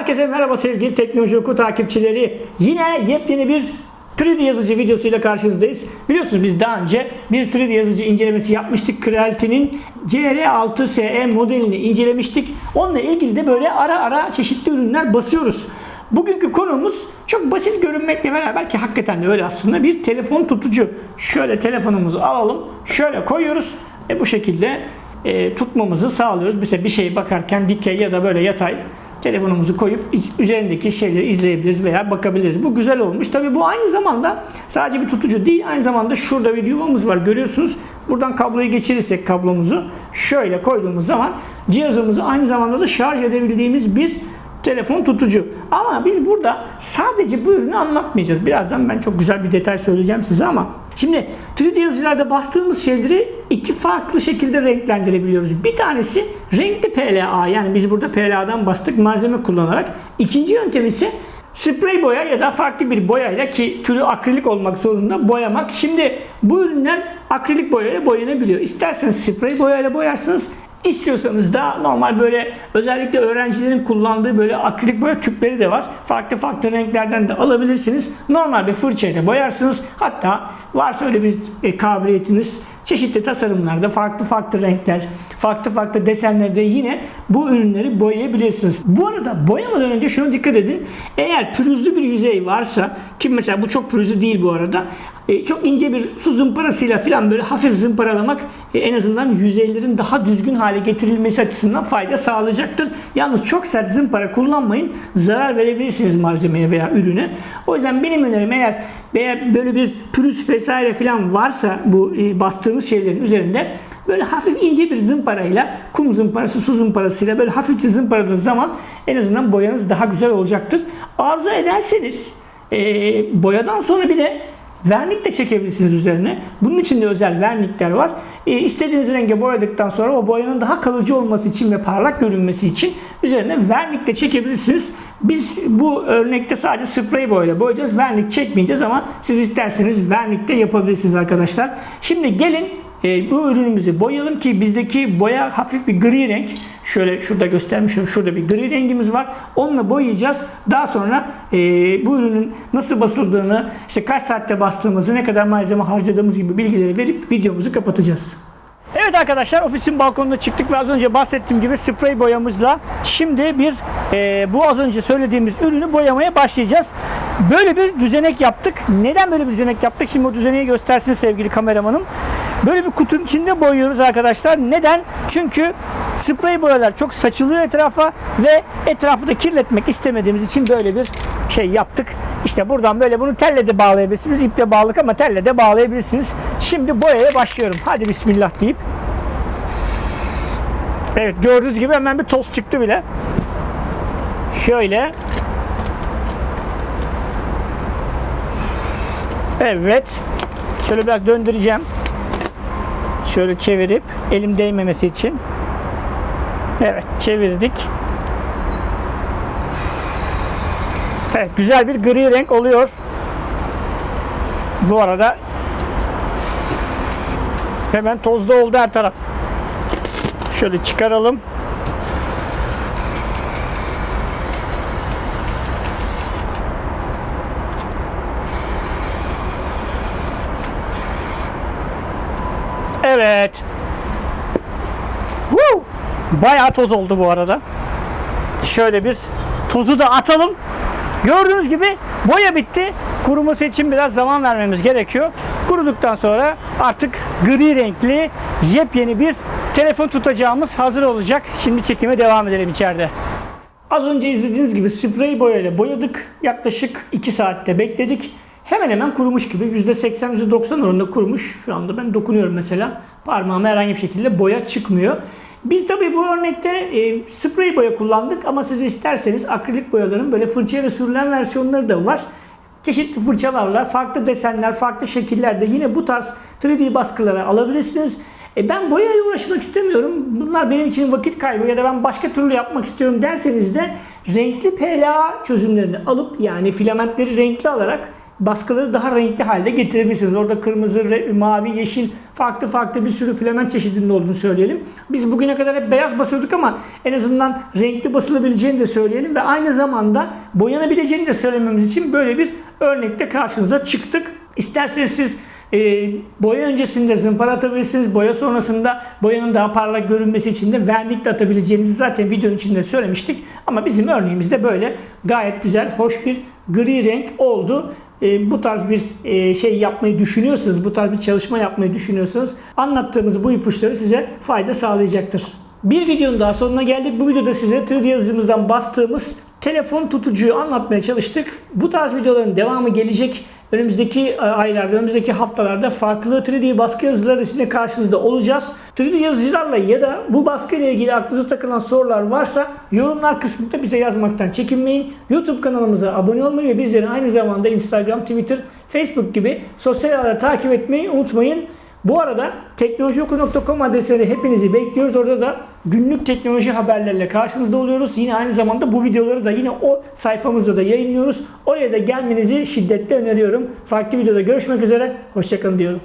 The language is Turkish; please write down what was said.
Herkese merhaba sevgili Teknoloji Oku takipçileri. Yine yepyeni bir 3D yazıcı videosuyla karşınızdayız. Biliyorsunuz biz daha önce bir 3D yazıcı incelemesi yapmıştık. Creality'nin CR6SE modelini incelemiştik. Onunla ilgili de böyle ara ara çeşitli ürünler basıyoruz. Bugünkü konumuz çok basit görünmekle beraber ki hakikaten de öyle aslında bir telefon tutucu. Şöyle telefonumuzu alalım, şöyle koyuyoruz ve bu şekilde e, tutmamızı sağlıyoruz. Mesela bir şeye bakarken dikey ya da böyle yatay telefonumuzu koyup üzerindeki şeyleri izleyebiliriz veya bakabiliriz. Bu güzel olmuş. Tabi bu aynı zamanda sadece bir tutucu değil. Aynı zamanda şurada bir yuvamız var. Görüyorsunuz. Buradan kabloyu geçirirsek kablomuzu şöyle koyduğumuz zaman cihazımızı aynı zamanda da şarj edebildiğimiz bir telefon tutucu. Ama biz burada sadece bu ürünü anlatmayacağız. Birazdan ben çok güzel bir detay söyleyeceğim size ama şimdi 3D yazıcılarda bastığımız şeyleri iki farklı şekilde renklendirebiliyoruz. Bir tanesi renkli PLA yani biz burada PLA'dan bastık malzeme kullanarak. İkinci yöntem ise sprey boya ya da farklı bir boyayla ki türü akrilik olmak zorunda boyamak. Şimdi bu ürünler akrilik boyayla boyanabiliyor. İsterseniz sprey boyayla boyarsınız. İstiyorsanız da normal böyle özellikle öğrencilerin kullandığı böyle akrilik boya tüpleri de var. Farklı farklı renklerden de alabilirsiniz. Normal bir fırçayla boyarsınız. Hatta varsa öyle bir e, kabiliyetiniz çeşitli tasarımlarda farklı farklı renkler, farklı farklı desenlerde yine bu ürünleri boyayabilirsiniz. Bu arada boyamadan önce şuna dikkat edin. Eğer pürüzlü bir yüzey varsa ki mesela bu çok pürüzlü değil bu arada. E, çok ince bir su zımparasıyla falan böyle hafif zımparalamak e, en azından yüzeylerin daha düzgün hale getirilmesi açısından fayda sağlayacaktır. Yalnız çok sert zımpara kullanmayın. Zarar verebilirsiniz malzemeye veya ürüne. O yüzden benim önerim eğer eğer böyle bir pürüz vesaire falan varsa bu e, bastığınız şeylerin üzerinde böyle hafif ince bir zımparayla kum zımparası, su zımparasıyla böyle hafifçe zımparadığınız zaman en azından boyanız daha güzel olacaktır. Arzu ederseniz e, boyadan sonra bir de Vernik de çekebilirsiniz üzerine. Bunun için de özel vernikler var. E, istediğiniz renge boyadıktan sonra o boyanın daha kalıcı olması için ve parlak görünmesi için üzerine vernik de çekebilirsiniz. Biz bu örnekte sadece sprey boyayla boyayacağız. Vernik çekmeyeceğiz ama siz isterseniz vernik de yapabilirsiniz arkadaşlar. Şimdi gelin e, bu ürünümüzü boyayalım ki bizdeki boya hafif bir gri renk. Şöyle şurada göstermişim. Şurada bir gri rengimiz var. Onunla boyayacağız. Daha sonra e, bu ürünün nasıl basıldığını, işte kaç saatte bastığımızı, ne kadar malzeme harcadığımız gibi bilgileri verip videomuzu kapatacağız. Evet arkadaşlar ofisin balkonuna çıktık ve az önce bahsettiğim gibi sprey boyamızla şimdi bir e, bu az önce söylediğimiz ürünü boyamaya başlayacağız. Böyle bir düzenek yaptık. Neden böyle bir düzenek yaptık? Şimdi o düzeneği göstersin sevgili kameramanım. Böyle bir kutunun içinde boyuyoruz arkadaşlar. Neden? Çünkü sprey boyalar çok saçılıyor etrafa ve etrafı da kirletmek istemediğimiz için böyle bir şey yaptık. İşte buradan böyle bunu telle de bağlayabilirsiniz. İple bağlık ama telle de bağlayabilirsiniz. Şimdi boyaya başlıyorum. Hadi bismillah deyip. Evet gördüğünüz gibi hemen bir toz çıktı bile. Şöyle. Evet. Şöyle biraz döndüreceğim. Şöyle çevirip elim değmemesi için. Evet çevirdik. Evet güzel bir gri renk oluyor. Bu arada hemen tozda oldu her taraf. Şöyle çıkaralım. Evet. Woo! Bayağı toz oldu bu arada. Şöyle bir tozu da atalım. Gördüğünüz gibi boya bitti. Kuruması için biraz zaman vermemiz gerekiyor. Kuruduktan sonra artık gri renkli yepyeni bir telefon tutacağımız hazır olacak. Şimdi çekime devam edelim içeride. Az önce izlediğiniz gibi sprey boyayla boyadık. Yaklaşık 2 saatte bekledik. Hemen hemen kurumuş gibi. %80, %90 oranında kurumuş. Şu anda ben dokunuyorum mesela. Parmağıma herhangi bir şekilde boya çıkmıyor. Biz tabii bu örnekte e, sprey boya kullandık ama siz isterseniz akrilik boyaların böyle fırçaya sürülen versiyonları da var. Çeşitli fırçalarla farklı desenler, farklı şekillerde yine bu tarz 3D baskılara alabilirsiniz. E ben boyaya uğraşmak istemiyorum. Bunlar benim için vakit kaybı ya da ben başka türlü yapmak istiyorum derseniz de renkli PLA çözümlerini alıp yani filamentleri renkli alarak baskıları daha renkli halde getirebilirsiniz. Orada kırmızı, mavi, yeşil farklı farklı bir sürü filament çeşidinin olduğunu söyleyelim. Biz bugüne kadar hep beyaz basıyorduk ama en azından renkli basılabileceğini de söyleyelim ve aynı zamanda boyanabileceğini de söylememiz için böyle bir örnekte karşınıza çıktık. İsterseniz siz e, boya öncesinde zımpara atabilirsiniz. Boya sonrasında boyanın daha parlak görünmesi için de vernik de atabileceğinizi zaten videonun içinde söylemiştik. Ama bizim örneğimizde böyle gayet güzel, hoş bir gri renk oldu. E, bu tarz bir e, şey yapmayı düşünüyorsanız, bu tarz bir çalışma yapmayı düşünüyorsanız anlattığımız bu ipuçları size fayda sağlayacaktır. Bir videonun daha sonuna geldik. Bu videoda size 3D yazıcımızdan bastığımız telefon tutucuyu anlatmaya çalıştık. Bu tarz videoların devamı gelecek. Önümüzdeki e, aylarda, önümüzdeki haftalarda farklı 3D baskı yazıları sizinle karşınızda olacağız. 3D yazıcılarla ya da bu baskı ile ilgili aklınıza takılan sorular varsa yorumlar kısmında bize yazmaktan çekinmeyin. YouTube kanalımıza abone olmayı ve bizleri aynı zamanda Instagram, Twitter, Facebook gibi sosyal ağları takip etmeyi unutmayın. Bu arada teknolojioku.com adresine hepinizi bekliyoruz. Orada da günlük teknoloji haberlerle karşınızda oluyoruz. Yine aynı zamanda bu videoları da yine o sayfamızda da yayınlıyoruz. Oraya da gelmenizi şiddetle öneriyorum. Farklı videoda görüşmek üzere. Hoşçakalın diyorum.